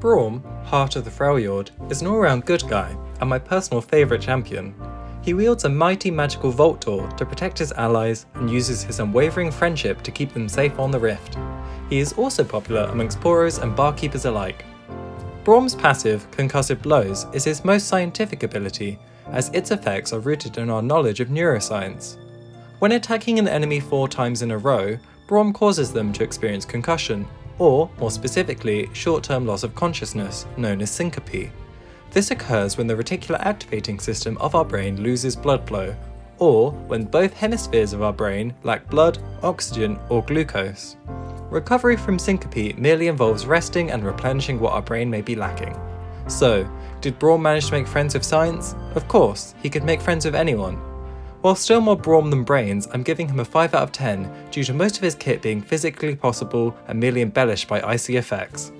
Braum, Heart of the Freljord, is an all-round good guy and my personal favourite champion. He wields a mighty magical Vault Door to protect his allies and uses his unwavering friendship to keep them safe on the Rift. He is also popular amongst Poros and Barkeepers alike. Braum's passive, Concussive Blows, is his most scientific ability, as its effects are rooted in our knowledge of neuroscience. When attacking an enemy four times in a row, Braum causes them to experience concussion, or, more specifically, short-term loss of consciousness, known as syncope. This occurs when the reticular activating system of our brain loses blood flow, or when both hemispheres of our brain lack blood, oxygen, or glucose. Recovery from syncope merely involves resting and replenishing what our brain may be lacking. So, did Braum manage to make friends with science? Of course, he could make friends with anyone. While still more brawn than brains, I'm giving him a 5 out of 10 due to most of his kit being physically possible and merely embellished by icy effects.